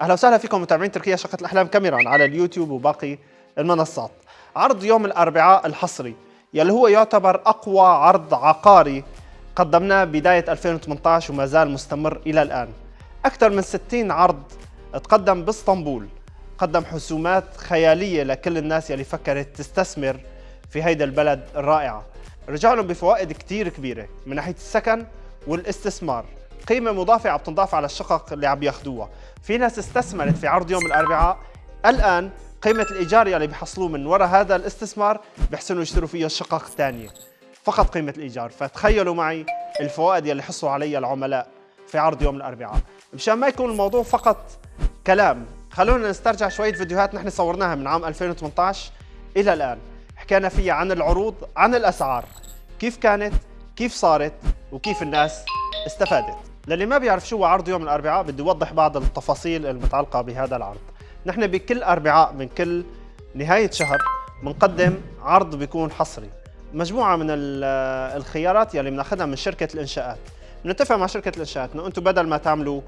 أهلا وسهلا فيكم متابعين تركيا شقة الأحلام كاميرا على اليوتيوب وباقي المنصات. عرض يوم الأربعاء الحصري يلي هو يعتبر أقوى عرض عقاري قدمناه بداية 2018 وما زال مستمر إلى الآن. أكثر من 60 عرض تقدم باسطنبول قدم حسومات خيالية لكل الناس يلي فكرت تستثمر في هيدا البلد الرائعة. رجع لهم بفوائد كثير كبيرة من ناحية السكن والاستثمار قيمة مضافة عم تنضاف على الشقق اللي عم ياخذوها في ناس استثمرت في عرض يوم الأربعاء. الآن قيمة الإيجار يلي بيحصلوه من وراء هذا الاستثمار بيحسنوا يشتروا فيها الشقق الثانية فقط قيمة الإيجار. فتخيلوا معي الفوائد يلي حصلوا عليها العملاء في عرض يوم الأربعاء. مشان ما يكون الموضوع فقط كلام خلونا نسترجع شوية فيديوهات نحن صورناها من عام 2018 إلى الآن. حكينا فيها عن العروض عن الأسعار. كيف كانت كيف صارت وكيف الناس استفادت. للي ما بيعرف شو هو عرض يوم الأربعاء بدي أوضح بعض التفاصيل المتعلقة بهذا العرض. نحن بكل أربعاء من كل نهاية شهر بنقدم عرض بيكون حصري. مجموعة من الخيارات يلي بناخذها من شركة الإنشاءات. بنتفق مع شركة الإنشاءات إنه أنتم بدل ما تعملوا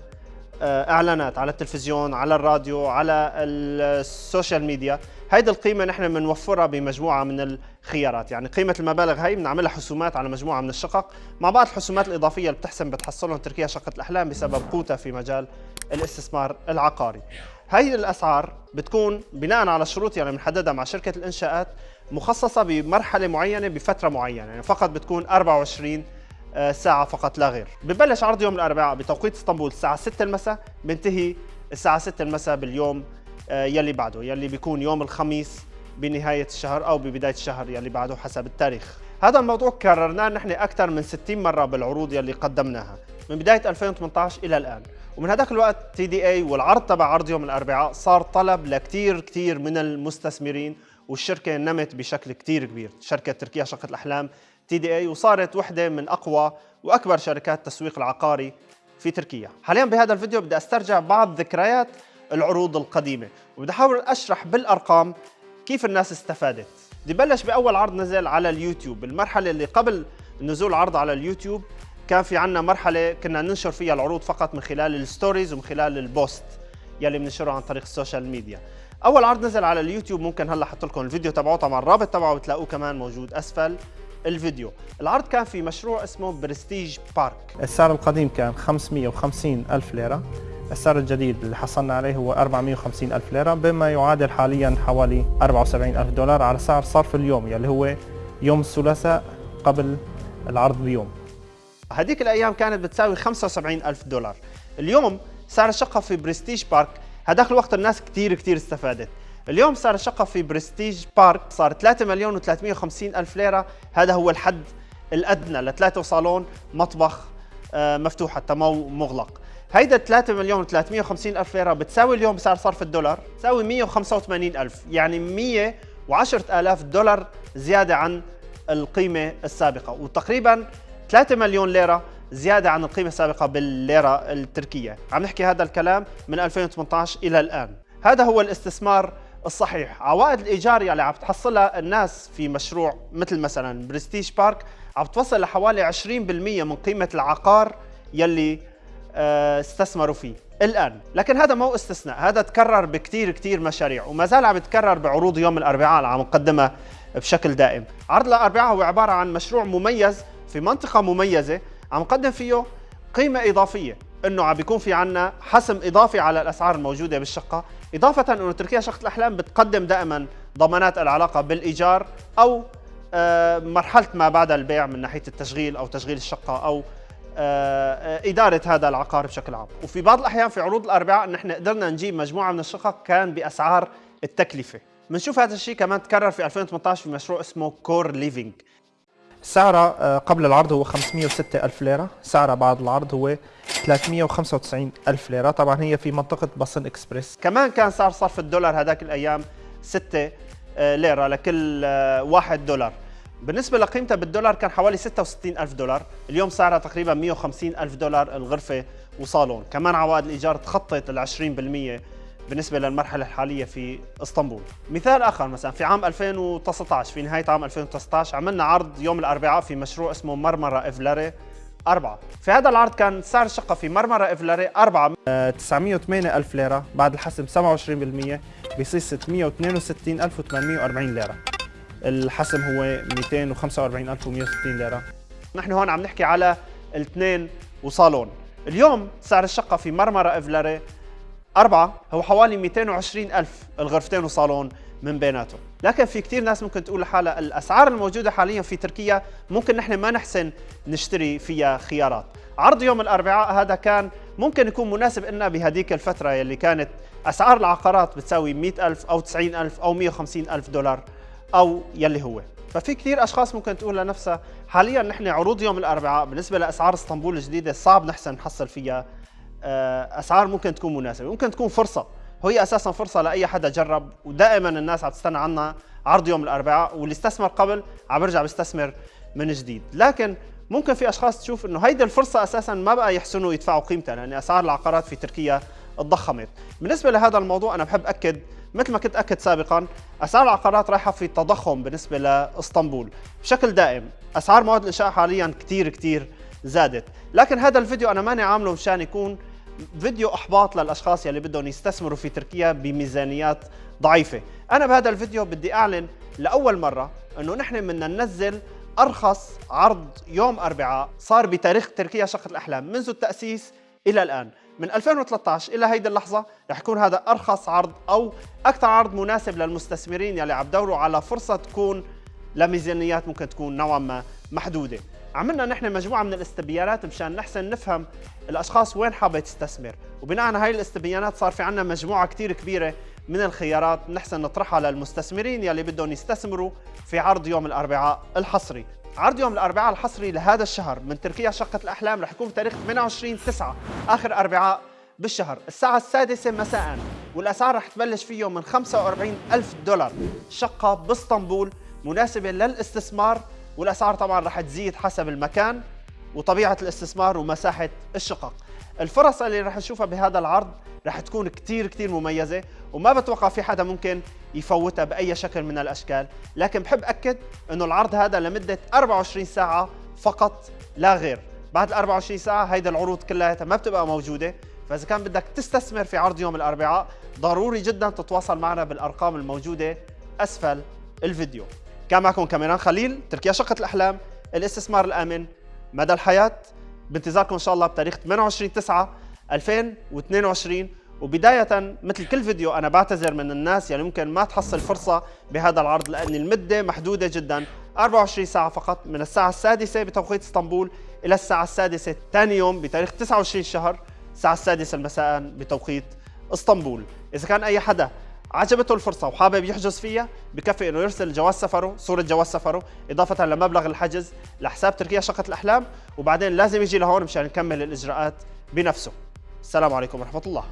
إعلانات على التلفزيون على الراديو على ال social media. هيدي القيمة نحن بنوفرها بمجموعة من الخيارات. يعني قيمة المبالغ هي بنعملها حسومات على مجموعة من الشقق. مع بعض الحسومات الإضافية اللي بتحسن بتحصلهم تركيا شقة الأحلام بسبب قوتها في مجال الاستثمار العقاري. هي الأسعار بتكون بناء على الشروط يعني بنحددها مع شركة الإنشاءات مخصصة بمرحلة معينة بفترة معينة. يعني فقط بتكون 24 آه، ساعة فقط لا غير. ببلش عرض يوم الأربعاء بتوقيت إسطنبول الساعة 6 المساء بنتهي الساعة 6 المساء باليوم آه، يلي بعده يلي بيكون يوم الخميس بنهاية الشهر أو ببداية الشهر يلي بعده حسب التاريخ. هذا الموضوع كررناه نحن أكثر من 60 مرة بالعروض يلي قدمناها من بداية 2018 إلى الآن. ومن هذاك الوقت تي دي اي والعرض تبع عرض يوم الأربعاء صار طلب لكثير كثير من المستثمرين والشركة نمت بشكل كثير كبير. شركة تركيا شقة الأحلام تي دي إي وصارت وحدة من أقوى وأكبر شركات التسويق العقاري في تركيا. حاليا بهذا الفيديو بدي أسترجع بعض ذكريات العروض القديمة وبدي أحاول أشرح بالأرقام كيف الناس استفادت. بدي بلش بأول عرض نزل على اليوتيوب. المرحلة اللي قبل نزول العرض على اليوتيوب كان في عنا مرحلة كنا ننشر فيها العروض فقط من خلال ال stories ومن خلال ال post يلي بننشره عن طريق ال social media. أول عرض نزل على اليوتيوب ممكن هلأ أحط لكم الفيديو تبعه طبعا الرابط تبعه بتلاقوه كمان موجود أسفل. الفيديو. العرض كان في مشروع اسمه برستيج بارك. السعر القديم كان 550 ألف ليرة. السعر الجديد اللي حصلنا عليه هو 450 ألف ليرة بما يعادل حاليا حوالي 74 ألف دولار على سعر صرف اليوم يلي هو يوم الثلاثاء قبل العرض بيوم. هذيك الأيام كانت بتساوي 75 ألف دولار. اليوم سعر الشقة في برستيج بارك هذاك الوقت الناس كثير كثير استفادت. اليوم صار الشقة في برستيج بارك صار 3 مليون و350 ألف ليرة. هذا هو الحد الأدنى لثلاثة صالون مطبخ آه، مفتوح حتى مو مغلق. هيدا 3 مليون و350 ألف ليرة بتساوي اليوم بسعر صرف الدولار تساوي 185 ألف. يعني 110 آلاف دولار زيادة عن القيمة السابقة. وتقريبا 3 مليون ليرة زيادة عن القيمة السابقة بالليرة التركية. عم نحكي هذا الكلام من 2018 إلى الآن. هذا هو الاستثمار الصحيح. عوائد الإيجار يلي عم تحصلها الناس في مشروع مثل مثلا برستيج بارك عم توصل لحوالي 20% من قيمة العقار يلي آه، استثمروا فيه الآن. لكن هذا مو استثناء هذا تكرر بكثير كثير مشاريع وما زال عم يتكرر بعروض يوم الأربعاء اللي عم نقدمها بشكل دائم. عرض الأربعاء هو عبارة عن مشروع مميز في منطقة مميزة عم نقدم فيه قيمة إضافية إنه عم بيكون في عنا حسم إضافي على الأسعار الموجودة بالشقة. إضافة انه تركيا شقه الأحلام بتقدم دائما ضمانات العلاقة بالإيجار أو آه، مرحلة ما بعد البيع من ناحية التشغيل أو تشغيل الشقة أو آه، إدارة هذا العقار بشكل عام. وفي بعض الأحيان في عروض الأربعاء نحن قدرنا نجيب مجموعة من الشقق كان بأسعار التكلفة. بنشوف هذا الشيء كمان تكرر في 2018 في مشروع اسمه كور ليفينج سعرها آه، قبل العرض هو 506 ألف ليرة. سعرها بعد العرض هو 395 ألف ليرة. طبعا هي في منطقة بصن إكسبريس. كمان كان صار صرف الدولار هذاك الأيام 6 آه، ليرة لكل 1 آه، دولار. بالنسبة لقيمتها بالدولار كان حوالي 66 ألف دولار. اليوم سعرها تقريبا 150 ألف دولار الغرفة وصالون. كمان عوائد الإيجار تخطت ال 20% بالنسبة للمرحلة الحالية في إسطنبول. مثال آخر مثلا في عام 2019 في نهاية عام 2019 عملنا عرض يوم الأربعاء في مشروع اسمه مرمرة إفلاري أربعة. في هذا العرض كان سعر الشقة في مرمرة إفلاري أربعة. 908 ألف ليرة بعد الحسم 27% بيصير 662 ألف و840 ليرة. الحسم هو 245 ألف و160 ليرة. نحن هون عم نحكي على الاثنين وصالون. اليوم سعر الشقة في مرمرة إفلاري أربعة هو حوالي 220 ألف الغرفتين وصالون من بيناتهم. لكن في كثير ناس ممكن تقول لحالها الأسعار الموجودة حاليا في تركيا ممكن نحن ما نحسن نشتري فيها خيارات. عرض يوم الأربعاء هذا كان ممكن يكون مناسب لنا بهديك الفترة يلي كانت أسعار العقارات بتساوي 100 ألف أو 90 ألف أو 150 ألف دولار أو يلي هو. ففي كثير أشخاص ممكن تقول لنفسها حاليا نحن عروض يوم الأربعاء بالنسبة لأسعار إسطنبول الجديدة صعب نحسن نحصل فيها أسعار ممكن تكون مناسبة ممكن تكون فرصة. هي أساسا فرصة لأي حدا جرب ودائما الناس عم تستنى عنا عرض يوم الأربعاء واللي استثمر قبل عم بيرجع بيستثمر من جديد. لكن ممكن في أشخاص تشوف إنه هيدي الفرصة أساسا ما بقى يحسنوا يدفعوا قيمتها لأن أسعار العقارات في تركيا تضخمت بالنسبة لهذا الموضوع أنا بحب أكد مثل ما كنت أكد سابقا أسعار العقارات رايحة في تضخم بالنسبة لإسطنبول. بشكل دائم أسعار مواد الإنشاء حاليا كثير كثير زادت. لكن هذا الفيديو أنا ماني عامله مشان يكون فيديو أحباط للأشخاص يلي بدهم يستثمروا في تركيا بميزانيات ضعيفة. أنا بهذا الفيديو بدي أعلن لأول مرة إنه نحن بدنا ننزل أرخص عرض يوم أربعاء صار بتاريخ تركيا شقه الأحلام منذ التأسيس إلى الآن. من 2013 إلى هيدي اللحظة رح يكون هذا أرخص عرض أو أكثر عرض مناسب للمستثمرين يلي عم يدوروا على فرصة تكون لميزانيات ممكن تكون نوعا ما محدودة. عملنا نحن مجموعة من الاستبيانات مشان نحسن نفهم الأشخاص وين حابة تستثمر. وبناء على هاي الاستبيانات صار في عندنا مجموعة كثير كبيرة من الخيارات نحسن نطرحها للمستثمرين يلي بدهم يستثمروا في عرض يوم الأربعاء الحصري. عرض يوم الأربعاء الحصري لهذا الشهر من تركيا شقة الأحلام رح يكون بتاريخ 28 9 آخر أربعاء بالشهر. الساعة السادسة مساء والأسعار رح تبلش فيه من 45 ألف دولار. شقة باسطنبول مناسبة للاستثمار والأسعار طبعا رح تزيد حسب المكان وطبيعة الاستثمار ومساحة الشقق. الفرص اللي رح نشوفها بهذا العرض رح تكون كتير كتير مميزة وما بتوقع في حدا ممكن يفوتها بأي شكل من الأشكال. لكن بحب أكد أنه العرض هذا لمدة 24 ساعة فقط لا غير. بعد ال 24 ساعة هيدا العروض كلها ما بتبقى موجودة. فإذا كان بدك تستثمر في عرض يوم الأربعاء ضروري جدا تتواصل معنا بالأرقام الموجودة أسفل الفيديو. كان معكم كاميران خليل تركيا شقة الأحلام الاستثمار الآمن مدى الحياة. بانتظاركم إن شاء الله بتاريخ 28 9 2022 وبداية مثل كل فيديو أنا بعتذر من الناس يعني ممكن ما تحصل فرصة بهذا العرض لأن المدة محدودة جدا. 24 ساعة فقط من الساعة السادسة بتوقيت إسطنبول إلى الساعة السادسة ثاني يوم بتاريخ 29 شهر الساعة السادسة مساء بتوقيت إسطنبول. إذا كان أي حدا عجبته الفرصة وحابب يحجز فيها بكفي إنه يرسل جواز سفره صورة جواز سفره إضافة لمبلغ الحجز لحساب تركيا شقة الأحلام وبعدين لازم يجي لهون مشان نكمل الإجراءات بنفسه. السلام عليكم ورحمة الله.